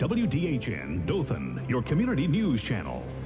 WDHN Dothan, your community news channel.